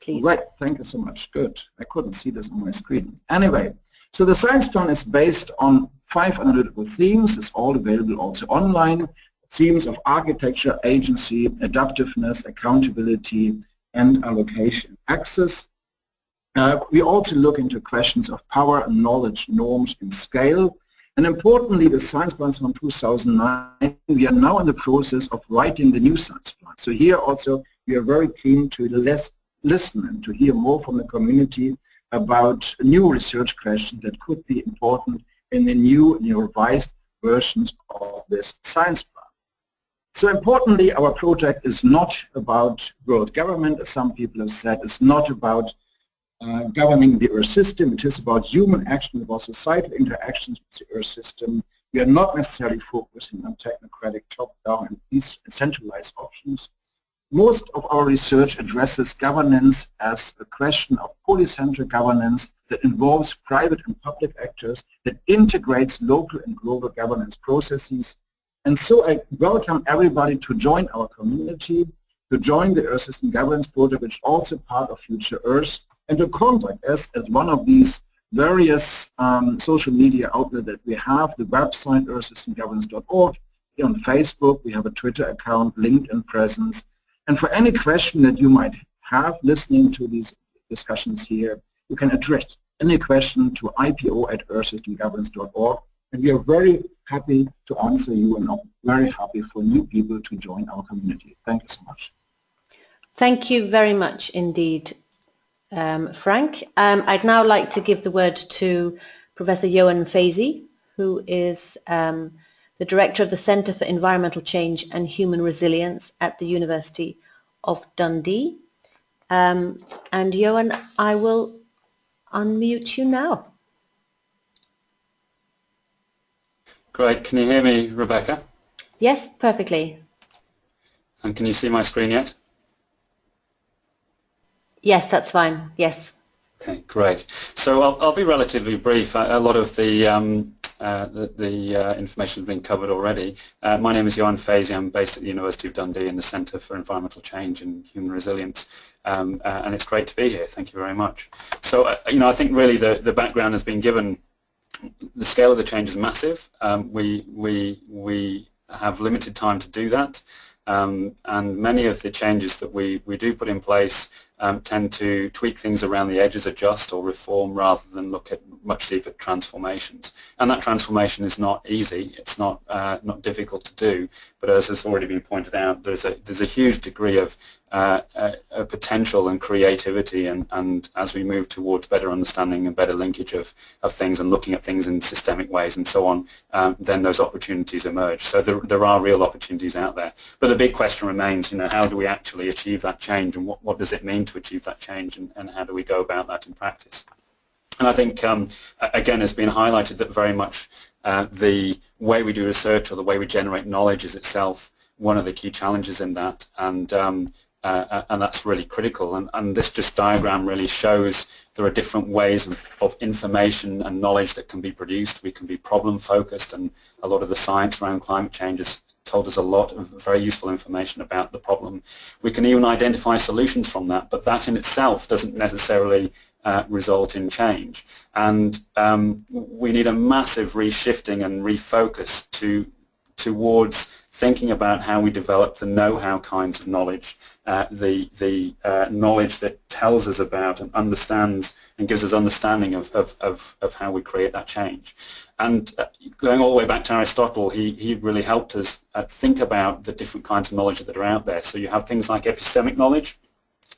Speaker 2: Please.
Speaker 5: Right, thank you so much. Good. I couldn't see this on my screen. Anyway, so the science plan is based on five analytical themes. It's all available also online. Themes of architecture, agency, adaptiveness, accountability, and allocation access. Uh, we also look into questions of power, knowledge, norms, and scale. And importantly, the science plan from 2009, we are now in the process of writing the new science plan. So here also, we are very keen to less listen and to hear more from the community about new research questions that could be important in the new and revised versions of this science plan. So importantly, our project is not about world government, as some people have said. It's not about uh, governing the Earth system. It is about human action, about societal interactions with the Earth system. We are not necessarily focusing on technocratic top-down and decentralized options. Most of our research addresses governance as a question of polycentric governance that involves private and public actors, that integrates local and global governance processes. And so I welcome everybody to join our community, to join the Earth System Governance Project, which is also part of Future Earth, and to contact us as one of these various um, social media outlets that we have, the website earthsystemgovernance.org, on Facebook, we have a Twitter account, LinkedIn presence, and for any question that you might have listening to these discussions here, you can address any question to ipo at earthsystemgovernance.org And we are very happy to answer you and are very happy for new people to join our community. Thank you so much.
Speaker 2: Thank you very much indeed, um, Frank. Um, I'd now like to give the word to Professor Ioan Fazey, who is um, the Director of the Centre for Environmental Change and Human Resilience at the University of Dundee. Um, and Ioan, I will unmute you now.
Speaker 6: Great. Can you hear me, Rebecca?
Speaker 2: Yes, perfectly.
Speaker 6: And can you see my screen yet?
Speaker 2: Yes, that's fine. Yes.
Speaker 6: Okay, great. So I'll, I'll be relatively brief. A, lot of the um, uh, the, the uh, information has been covered already. Uh, my name is Ioan Fazey. I'm based at the University of Dundee in the Centre for Environmental Change and Human Resilience, um, uh, and it's great to be here. Thank you very much. So, uh, you know, I think really the, the background has been given. The scale of the change is massive. Um, we, we, we have limited time to do that. Um, and many of the changes that we, we do put in place um, tend to tweak things around the edges, adjust or reform rather than look at much deeper transformations. And that transformation is not easy, it's not, uh, not difficult to do, but as has already been pointed out, there's a, there's a huge degree of uh, potential and creativity and, and as we move towards better understanding and better linkage of, of things and looking at things in systemic ways and so on, um, then those opportunities emerge. So there, there are real opportunities out there. But the big question remains, you know, how do we actually achieve that change and what, what does it mean to achieve that change and, and how do we go about that in practice? And I think, um, again, it's been highlighted that very much uh, the way we do research or the way we generate knowledge is itself one of the key challenges in that. And um, uh, uh, and that's really critical. And, and, this just diagram really shows there are different ways of, of, information and knowledge that can be produced. We can be problem focused and a lot of the science around climate change has told us a lot of very useful information about the problem. We can even identify solutions from that, but that in itself doesn't necessarily uh, result in change. And um, we need a massive reshifting and refocus to towards thinking about how we develop the know-how kinds of knowledge, uh, the, the uh, knowledge that tells us about and understands and gives us understanding of, of, of, of how we create that change. And uh, going all the way back to Aristotle, he, he really helped us uh, think about the different kinds of knowledge that are out there. So you have things like epistemic knowledge.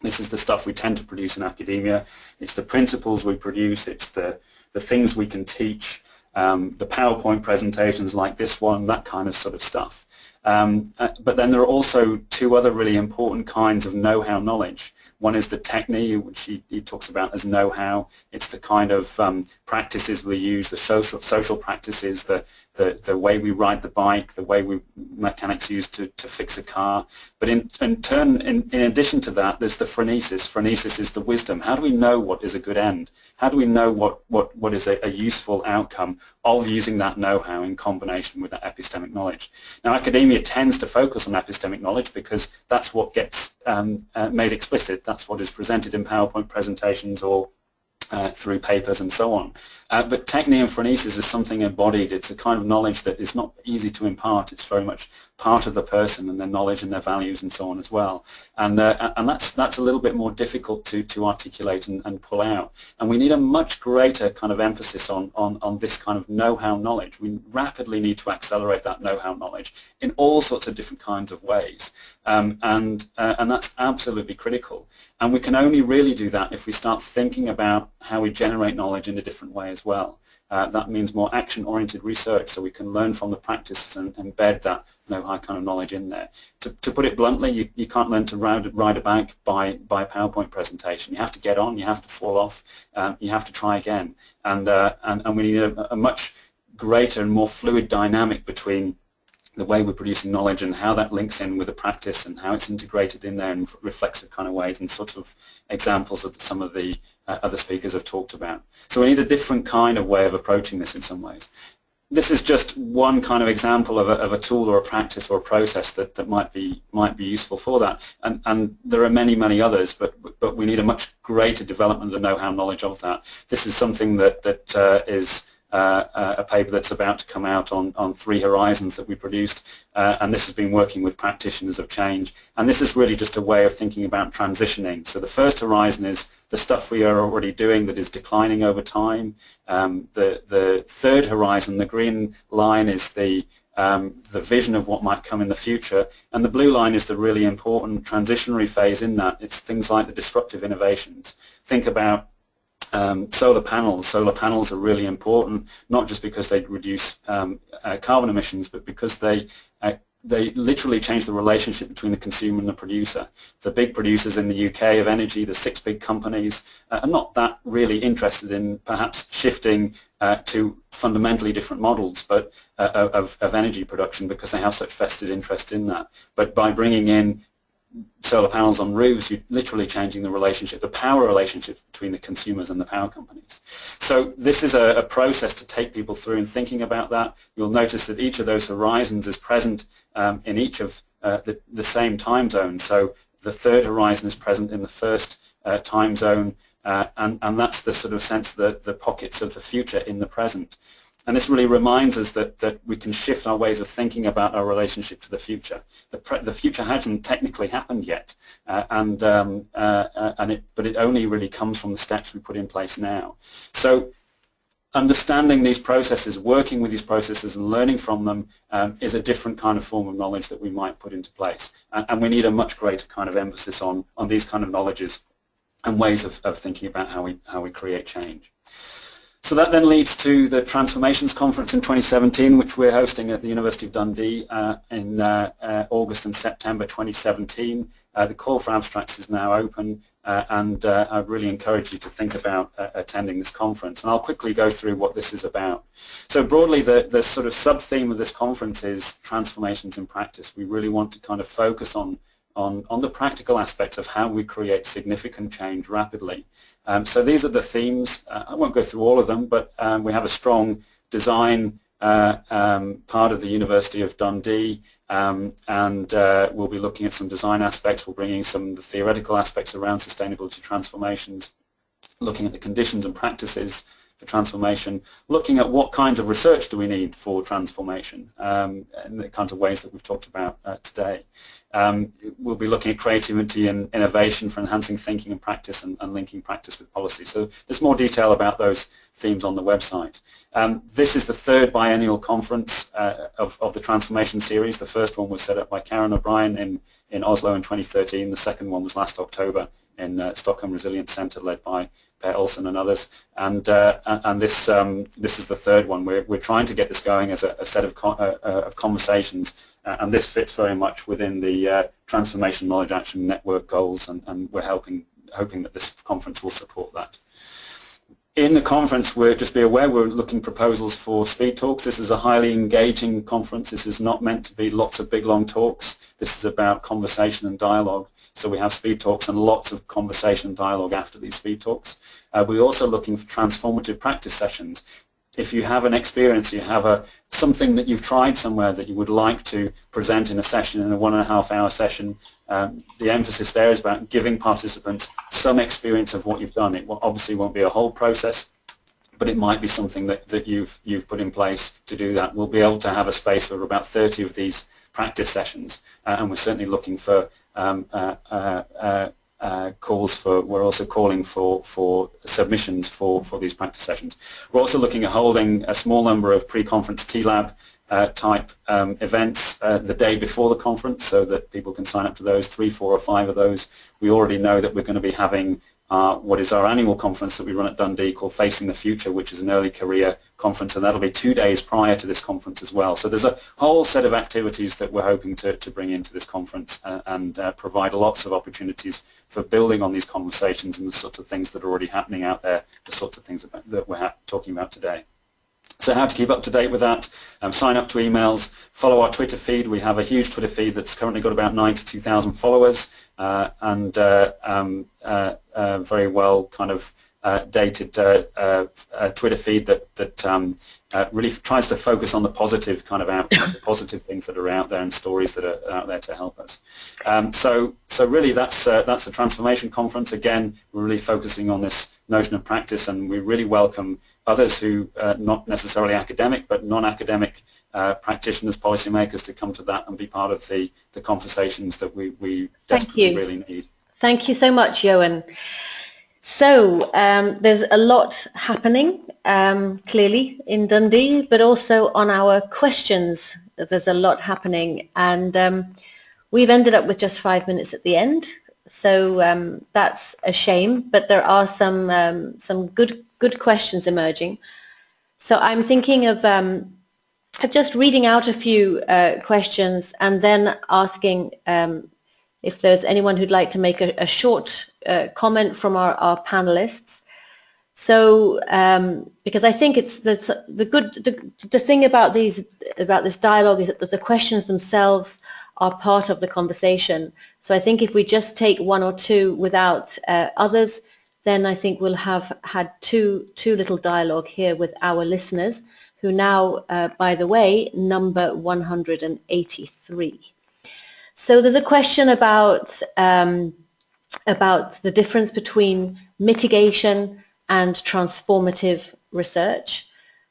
Speaker 6: This is the stuff we tend to produce in academia. It's the principles we produce. It's the, the things we can teach. Um, the PowerPoint presentations like this one, that kind of sort of stuff. Um, uh, but then there are also two other really important kinds of know-how knowledge. One is the techne, which he, he talks about as know-how. It's the kind of um, practices we use, the social, social practices, the, the, the way we ride the bike, the way we mechanics use to, to fix a car. But in, in turn, in, in addition to that, there's the phronesis. Phronesis is the wisdom. How do we know what is a good end? How do we know what, what, what is a, a useful outcome of using that know-how in combination with that epistemic knowledge? Now, academia tends to focus on epistemic knowledge because that's what gets um, uh, made explicit. That's what is presented in PowerPoint presentations or uh, through papers and so on. Uh, but techne and phronesis is something embodied. It's a kind of knowledge that is not easy to impart. It's very much part of the person and their knowledge and their values and so on as well. And, uh, and that's, that's a little bit more difficult to, to articulate and, and pull out. And we need a much greater kind of emphasis on, on, on this kind of know-how knowledge. We rapidly need to accelerate that know-how knowledge in all sorts of different kinds of ways. Um, and, uh, and that's absolutely critical. And we can only really do that if we start thinking about how we generate knowledge in a different way as well. Uh, that means more action-oriented research so we can learn from the practices and embed that know-how kind of knowledge in there. To, to put it bluntly, you, you can't learn to ride, ride a bike by, by a PowerPoint presentation. You have to get on, you have to fall off, um, you have to try again. And, uh, and, and we need a, a much greater and more fluid dynamic between the way we're producing knowledge and how that links in with the practice and how it's integrated in there in reflexive kind of ways and sort of examples of some of the uh, other speakers have talked about. So we need a different kind of way of approaching this in some ways. This is just one kind of example of a, of a tool or a practice or a process that, that might be might be useful for that. And, and there are many, many others, but but we need a much greater development of the know-how knowledge of that. This is something that, that uh, is a paper that's about to come out on, on three horizons that we produced, uh, and this has been working with practitioners of change. And this is really just a way of thinking about transitioning. So the first horizon is the stuff we are already doing that is declining over time. Um, the, the third horizon, the green line, is the um, the vision of what might come in the future. And the blue line is the really important transitionary phase in that. It's things like the disruptive innovations. Think about um, solar panels. Solar panels are really important, not just because they reduce um, uh, carbon emissions, but because they uh, they literally change the relationship between the consumer and the producer. The big producers in the UK of energy, the six big companies, uh, are not that really interested in perhaps shifting uh, to fundamentally different models but uh, of, of energy production because they have such vested interest in that. But by bringing in solar panels on roofs, you're literally changing the relationship, the power relationship between the consumers and the power companies. So this is a, a, process to take people through in thinking about that. You'll notice that each of those horizons is present um, in each of uh, the, the, same time zone. So the third horizon is present in the first uh, time zone, uh, and, and that's the sort of sense that the pockets of the future in the present. And this really reminds us that, that we can shift our ways of thinking about our relationship to the future. The, the future hasn't technically happened yet, uh, and, um, uh, and it, but it only really comes from the steps we put in place now. So understanding these processes, working with these processes and learning from them um, is a different kind of form of knowledge that we might put into place. And, and, we need a much greater kind of emphasis on, on these kind of knowledges and ways of, of thinking about how we, how we create change. So that then leads to the Transformations Conference in 2017, which we're hosting at the University of Dundee uh, in uh, uh, August and September 2017. Uh, the call for abstracts is now open, uh, and uh, I really encourage you to think about attending this conference. And I'll quickly go through what this is about. So broadly, the, the sort of sub-theme of this conference is transformations in practice. We really want to kind of focus on on, on the practical aspects of how we create significant change rapidly. Um, so these are the themes. Uh, I won't go through all of them, but um, we have a strong design uh, um, part of the University of Dundee, um, and uh, we'll be looking at some design aspects. We're bringing some the theoretical aspects around sustainability transformations, looking at the conditions and practices for transformation, looking at what kinds of research do we need for transformation um, and the kinds of ways that we've talked about uh, today. Um, we'll be looking at creativity and innovation for enhancing thinking and practice and, and, linking practice with policy. So there's more detail about those themes on the website. Um, this is the third biennial conference uh, of, of, the Transformation Series. The first one was set up by Karen O'Brien in, in Oslo in 2013. The second one was last October in uh, Stockholm Resilience Centre led by Per Olsson and others. And, uh, and this, um, this is the third one. We're, we're trying to get this going as a, a set of, co uh, uh, of conversations uh, and this fits very much within the uh, Transformation Knowledge Action Network goals and, and we're helping, hoping that this conference will support that. In the conference, we're just be aware we're looking proposals for speed talks. This is a highly engaging conference. This is not meant to be lots of big long talks. This is about conversation and dialogue. So we have speed talks and lots of conversation and dialogue after these speed talks. Uh, we're also looking for transformative practice sessions if you have an experience, you have a something that you've tried somewhere that you would like to present in a session, in a one and a half hour session, um, the emphasis there is about giving participants some experience of what you've done. It obviously won't be a whole process, but it might be something that, that you've, you've put in place to do that. We'll be able to have a space for about 30 of these practice sessions, uh, and we're certainly looking for um, uh, uh, uh calls for, we're also calling for, for submissions for, for these practice sessions. We're also looking at holding a small number of pre-conference TLAB uh, type um, events uh, the day before the conference so that people can sign up to those, three, four or five of those. We already know that we're going to be having uh, what is our annual conference that we run at Dundee called Facing the Future, which is an early career conference, and that'll be two days prior to this conference as well. So there's a whole set of activities that we're hoping to, to bring into this conference uh, and uh, provide lots of opportunities for building on these conversations and the sorts of things that are already happening out there, the sorts of things that we're talking about today. So how to keep up to date with that, um, sign up to emails, follow our Twitter feed. We have a huge Twitter feed that's currently got about 92,000 followers uh, and uh, um, uh, uh, very well kind of dated uh, uh, uh, Twitter feed that that um, uh, really tries to focus on the positive kind of outcomes, the positive things that are out there and stories that are out there to help us. Um, so so really that's that's the transformation conference. Again, we're really focusing on this notion of practice, and we really welcome others who are not necessarily academic but non-academic practitioners, policymakers to come to that and be part of the the conversations that we we desperately really need.
Speaker 2: Thank you so much, Ioan. So um, there's a lot happening um, clearly in Dundee, but also on our questions there's a lot happening and um, we've ended up with just five minutes at the end. So um, that's a shame, but there are some um, some good good questions emerging. So I'm thinking of, um, of just reading out a few uh, questions and then asking if there's anyone who'd like to make a, a short uh, comment from our, our panelists. So, um, because I think it's the, the good, the, the thing about these, about this dialogue is that the questions themselves are part of the conversation. So I think if we just take one or two without uh, others, then I think we'll have had too, too little dialogue here with our listeners, who now, uh, by the way, number 183. So there's a question about um, about the difference between mitigation and transformative research,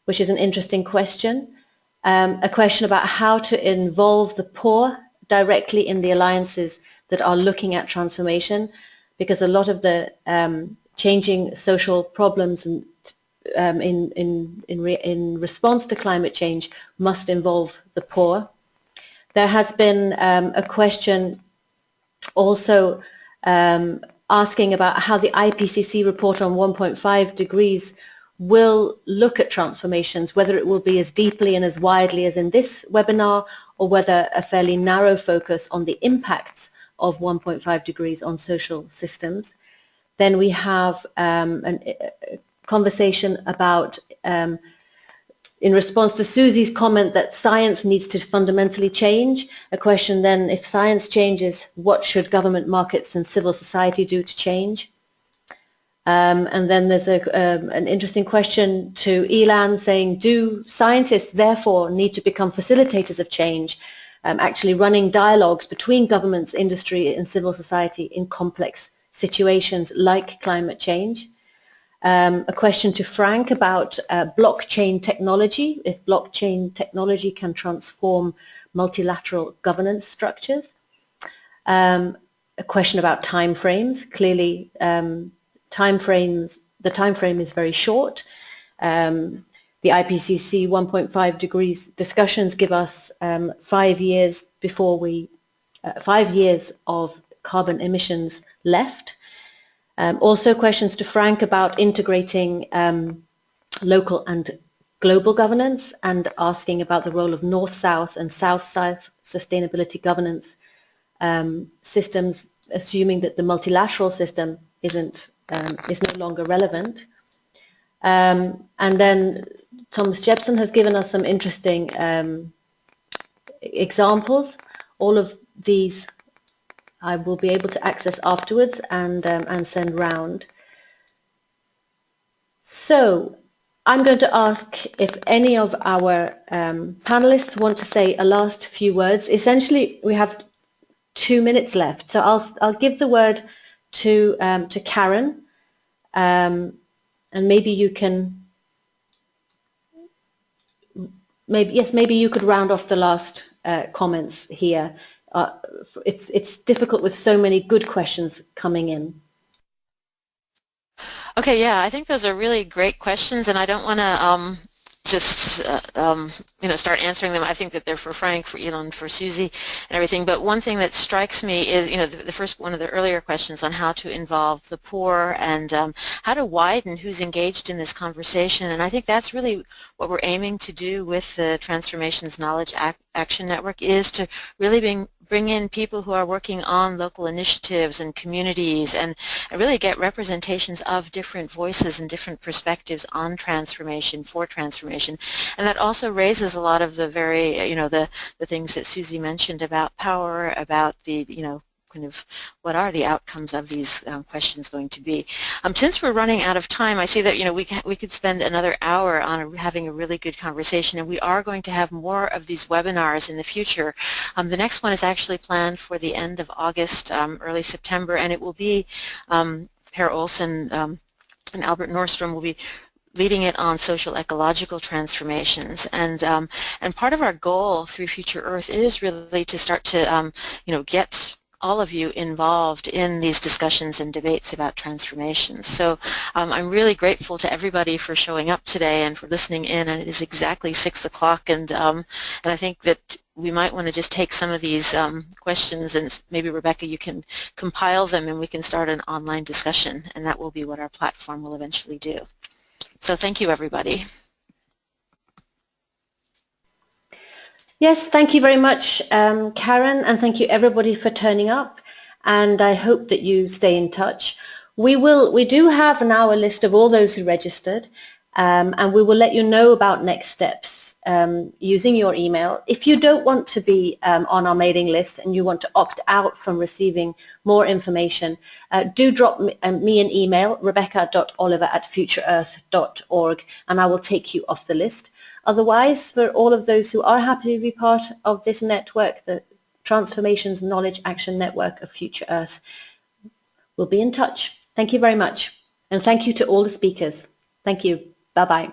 Speaker 2: which is an interesting question. Um, a question about how to involve the poor directly in the alliances that are looking at transformation, because a lot of the um, changing social problems and um, in, in, in, re in response to climate change must involve the poor. There has been um, a question also um, asking about how the IPCC report on 1.5 degrees will look at transformations, whether it will be as deeply and as widely as in this webinar, or whether a fairly narrow focus on the impacts of 1.5 degrees on social systems. Then we have um, a conversation about um, in response to Susie's comment that science needs to fundamentally change, a question then, if science changes, what should government markets and civil society do to change? Um, and then there's a, um, an interesting question to Ilan saying, do scientists therefore need to become facilitators of change, um, actually running dialogues between governments, industry and civil society in complex situations like climate change? Um, a question to Frank about uh, blockchain technology, if blockchain technology can transform multilateral governance structures. Um, a question about timeframes. Clearly, um, timeframes, the time frame is very short. Um, the IPCC 1.5 degrees discussions give us um, five years before we, uh, five years of carbon emissions left. Um, also questions to Frank about integrating um, local and global governance and asking about the role of North-South and South-South sustainability governance um, systems, assuming that the multilateral system isn't um, is no longer relevant. Um, and then Thomas Jepson has given us some interesting um, examples. All of these I will be able to access afterwards and, um, and send round. So I'm going to ask if any of our um, panelists want to say a last few words. Essentially, we have two minutes left, so I'll, I'll give the word to, um, to Karen, um, and maybe you can, maybe yes, maybe you could round off the last uh, comments here uh, it's it's difficult with so many good questions coming in.
Speaker 3: Okay, yeah, I think those are really great questions, and I don't want to um, just uh, um, you know start answering them. I think that they're for Frank, for Ilan, for Susie, and everything. But one thing that strikes me is you know the, the first one of the earlier questions on how to involve the poor and um, how to widen who's engaged in this conversation. And I think that's really what we're aiming to do with the Transformations Knowledge Ac Action Network is to really bring bring in people who are working on local initiatives and communities and really get representations of different voices and different perspectives on transformation, for transformation. And that also raises a lot of the very, you know, the, the things that Susie mentioned about power, about the, you know, kind of what are the outcomes of these um, questions going to be. Um, since we're running out of time, I see that you know we we could spend another hour on a, having a really good conversation, and we are going to have more of these webinars in the future. Um, the next one is actually planned for the end of August, um, early September, and it will be um, Per Olsson um, and Albert Norström will be leading it on social ecological transformations and um, and part of our goal through Future Earth is really to start to um, you know get all of you involved in these discussions and debates about transformations. So um, I'm really grateful to everybody for showing up today and for listening in and it is exactly six o'clock and um, and I think that we might want to just take some of these um, questions and maybe Rebecca you can compile them and we can start an online discussion and that will be what our platform will eventually do. So thank you, everybody.
Speaker 2: Yes, thank you very much, um, Karen, and thank you everybody for turning up. And I hope that you stay in touch. We will. We do have now a list of all those who registered, um, and we will let you know about next steps um, using your email. If you don't want to be um, on our mailing list and you want to opt out from receiving more information, uh, do drop me, uh, me, an email, rebecca.oliver at futureearth.org, and I will take you off the list. Otherwise, for all of those who are happy to be part of this network, the Transformations Knowledge Action Network of Future Earth, we'll be in touch. Thank you very much. And thank you to all the speakers. Thank you. Bye-bye.